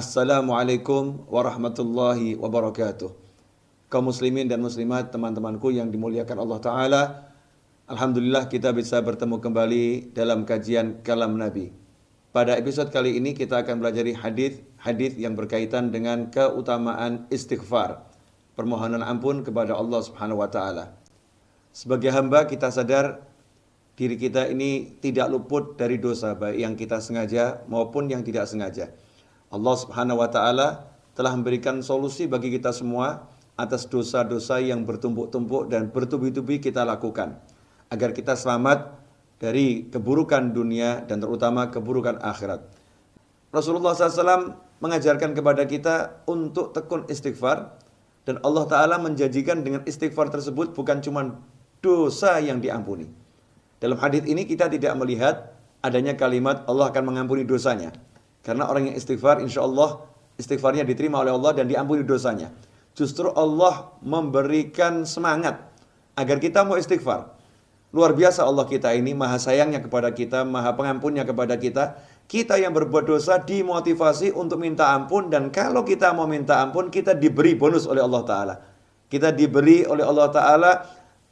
Assalamualaikum warahmatullahi wabarakatuh. Kaum muslimin dan muslimat, teman-temanku yang dimuliakan Allah Ta'ala. Alhamdulillah kita bisa bertemu kembali dalam kajian kalam Nabi. Pada episode kali ini kita akan belajar hadis hadis yang berkaitan dengan keutamaan istighfar, permohonan ampun kepada Allah Subhanahu wa taala. Sebagai hamba kita sadar diri kita ini tidak luput dari dosa baik yang kita sengaja maupun yang tidak sengaja. Allah Subhanahu wa taala telah memberikan solusi bagi kita semua atas dosa-dosa yang bertumpuk-tumpuk dan bertubi-tubi kita lakukan agar kita selamat dari keburukan dunia dan terutama keburukan akhirat. Rasulullah SAW mengajarkan kepada kita untuk tekun istighfar dan Allah Ta'ala menjanjikan dengan istighfar tersebut bukan cuma dosa yang diampuni. Dalam hadis ini kita tidak melihat adanya kalimat Allah akan mengampuni dosanya. Karena orang yang istighfar insya Allah istighfarnya diterima oleh Allah dan diampuni dosanya. Justru Allah memberikan semangat agar kita mau istighfar. Luar biasa Allah kita ini, maha sayangnya kepada kita, maha pengampunnya kepada kita. Kita yang berbuat dosa dimotivasi untuk minta ampun dan kalau kita mau minta ampun, kita diberi bonus oleh Allah Ta'ala. Kita diberi oleh Allah Ta'ala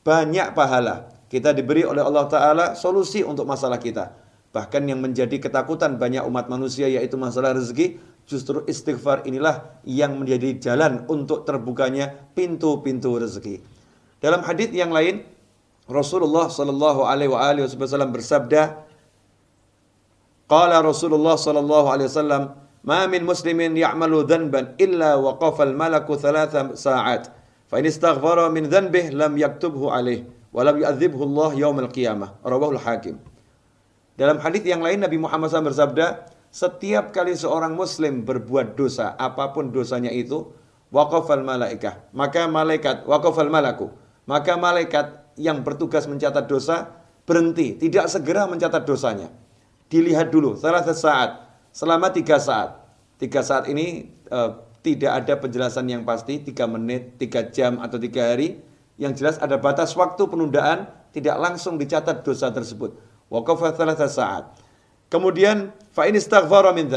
banyak pahala. Kita diberi oleh Allah Ta'ala solusi untuk masalah kita. Bahkan yang menjadi ketakutan banyak umat manusia yaitu masalah rezeki, justru istighfar inilah yang menjadi jalan untuk terbukanya pintu-pintu rezeki. Dalam hadis yang lain, Rasulullah sallallahu alaihi wasallam bersabda, Qala Rasulullah sallallahu alaihi wasallam, "Ma min muslimin ya'malu dhanban illa waqafa al-malaku thalatha sa'at, fa in istaghfara min dhanbihi lam yaktubhu alaihi wa lam yu'adzibhu Allah yaumil qiyamah." Dalam hadis yang lain Nabi Muhammad SAW bersabda, setiap kali seorang muslim berbuat dosa, apa pun dosanya itu, waqafal malaikah. Maka malaikat, waqafal malaku. Maka malaikat yang bertugas mencatat dosa berhenti, tidak segera mencatat dosanya. Dilihat dulu, salah saat, selama tiga saat. Tiga saat ini uh, tidak ada penjelasan yang pasti, tiga menit, tiga jam, atau tiga hari. Yang jelas ada batas waktu penundaan, tidak langsung dicatat dosa tersebut. Waqafa thalatha saat. Kemudian fa in istaghfara min.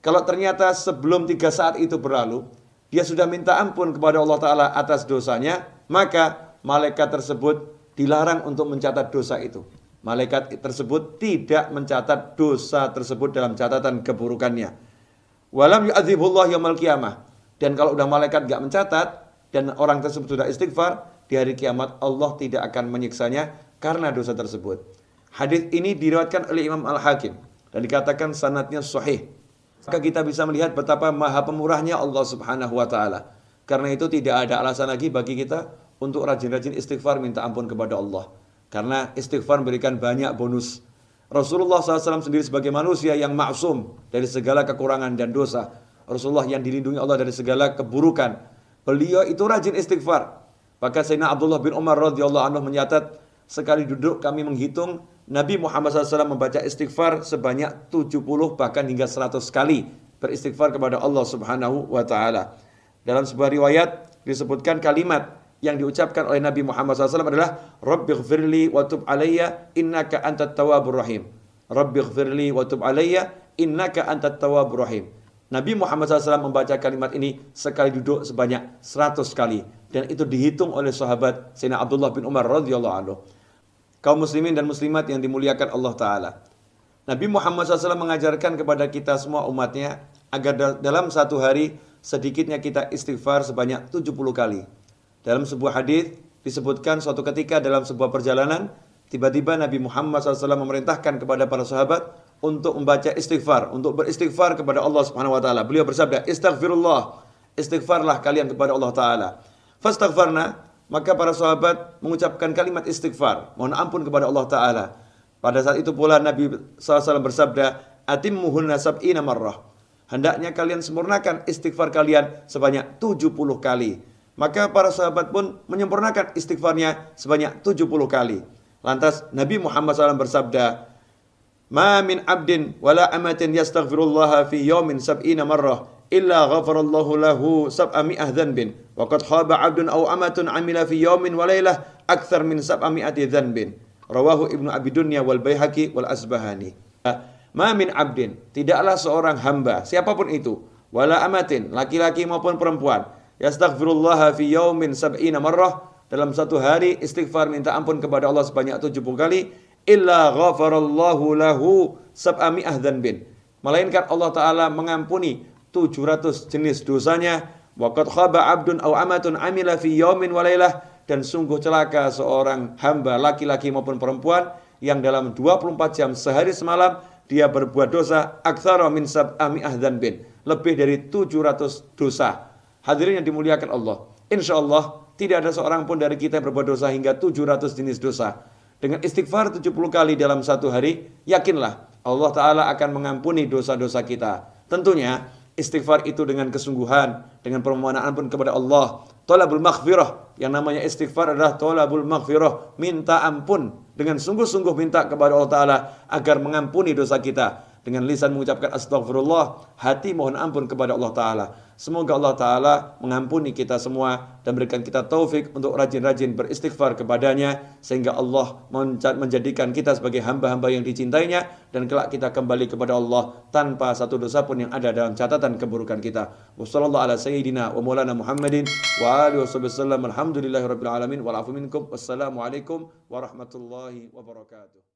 Kalau ternyata sebelum tiga saat itu berlalu, dia sudah minta ampun kepada Allah Ta'ala atas dosanya, maka malaikat tersebut dilarang untuk mencatat dosa itu. Malaikat tersebut tidak mencatat dosa tersebut dalam catatan keburukannya. Walam yu'adzibullah yaumil qiyamah. Dan kalau udah malaikat gak mencatat, dan orang tersebut sudah istighfar, di hari kiamat Allah tidak akan menyiksanya karena dosa tersebut. Hadis ini diriwayatkan oleh Imam Al-Hakim dan dikatakan sanatnya sahih. Maka kita bisa melihat betapa maha pemurahnya Allah Subhanahu wa taala. Karena itu tidak ada alasan lagi bagi kita untuk rajin-rajin istighfar minta ampun kepada Allah. Karena istighfar memberikan banyak bonus. Rasulullah SAW sendiri sebagai manusia yang maksum dari segala kekurangan dan dosa. Rasulullah yang dilindungi Allah dari segala keburukan. Beliau itu rajin istighfar. Maka Sayyidina Abdullah bin Umar radhiyallahu anhu menyatat sekali duduk kami menghitung Nabi Muhammad SAW membaca istighfar sebanyak 70 bahkan hingga 100 kali beristighfar kepada Allah Subhanahu wa taala. Dalam sebuah riwayat disebutkan kalimat yang diucapkan oleh Nabi Muhammad SAW adalah Rabbighfirli wa tub alayya innaka antat tawwabur rahim. Rabbighfirli wa tub alayya innaka antat tawwabur rahim. Nabi Muhammad SAW membaca kalimat ini sekali duduk sebanyak 100 kali dan itu dihitung oleh sahabat Sayyidina Abdullah bin Umar radhiyallahu anhu kaum muslimin dan muslimat yang dimuliakan Allah Ta'ala. Nabi Muhammad SAW mengajarkan kepada kita semua umatnya agar dalam satu hari sedikitnya kita istighfar sebanyak 70 kali. Dalam sebuah hadis disebutkan suatu ketika dalam sebuah perjalanan tiba-tiba Nabi Muhammad SAW memerintahkan kepada para sahabat untuk membaca istighfar, untuk beristighfar kepada Allah Subhanahu wa taala. Beliau bersabda, "Istighfirullah." Istighfarlah kalian kepada Allah taala. Fastaghfarna, maka para sahabat mengucapkan kalimat istighfar, mohon ampun kepada Allah Ta'ala. Pada saat itu pula Nabi SAW bersabda, marrah. Hendaknya kalian sempurnakan istighfar kalian sebanyak 70 kali. Maka para sahabat pun menyempurnakan istighfarnya sebanyak 70 kali. Lantas Nabi Muhammad SAW bersabda, Ma min abdin wala amatin yastaghfirullaha fi yawmin sab'ina marrah illa ghafarallahu lahu sab'a mi'ah dhanbin. Wa qad khaba 'abdun aw amatun 'amila fi yawmin wa lailah akthar min sab'a mi'ati dhanbin. Rawahu ibnu abi dunya wal baihaqi wal asbahani. Ma min abdin. Tidaklah seorang hamba siapa pun itu wala amatin, laki-laki maupun perempuan, yastaghfirullah fi yaumin sab'ina marrah, dalam satu hari istighfar minta ampun kepada Allah sebanyak 70 kali, illa ghafarallahu lahu sab'ami'ah bin. Melainkan Allah Ta'ala mengampuni 700 jenis dosanya, waqad khaba abdun aw amatun amila fi yaumin walailah, dan sungguh celaka seorang hamba laki-laki maupun perempuan yang dalam 24 jam sehari semalam dia berbuat dosa aktsara min sab'ami'ah bin lebih dari 700 dosa. Hadirin yang dimuliakan Allah. Insya Allah tidak ada seorang pun dari kita yang berbuat dosa hingga 700 jenis dosa. Dengan istighfar 70 kali dalam satu hari, yakinlah Allah Ta'ala akan mengampuni dosa-dosa kita. Tentunya istighfar itu dengan kesungguhan, dengan permohonan ampun kepada Allah. Tolabul maghfirah, yang namanya istighfar adalah tolabul maghfirah, minta ampun. Dengan sungguh-sungguh minta kepada Allah Ta'ala agar mengampuni dosa kita dengan lisan mengucapkan astagfirullah, hati mohon ampun kepada Allah Ta'ala. Semoga Allah Ta'ala mengampuni kita semua dan berikan kita taufik untuk rajin-rajin beristighfar kepadanya sehingga Allah menjadikan kita sebagai hamba-hamba yang dicintainya dan kelak kita kembali kepada Allah tanpa satu dosa pun yang ada dalam catatan keburukan kita. Wassallallahu ala sayyidina wa maulana Muhammadin wa alihi wasallam alhamdulillahi rabbil alamin wal afu minkum wassalamu alaikum warahmatullahi wabarakatuh.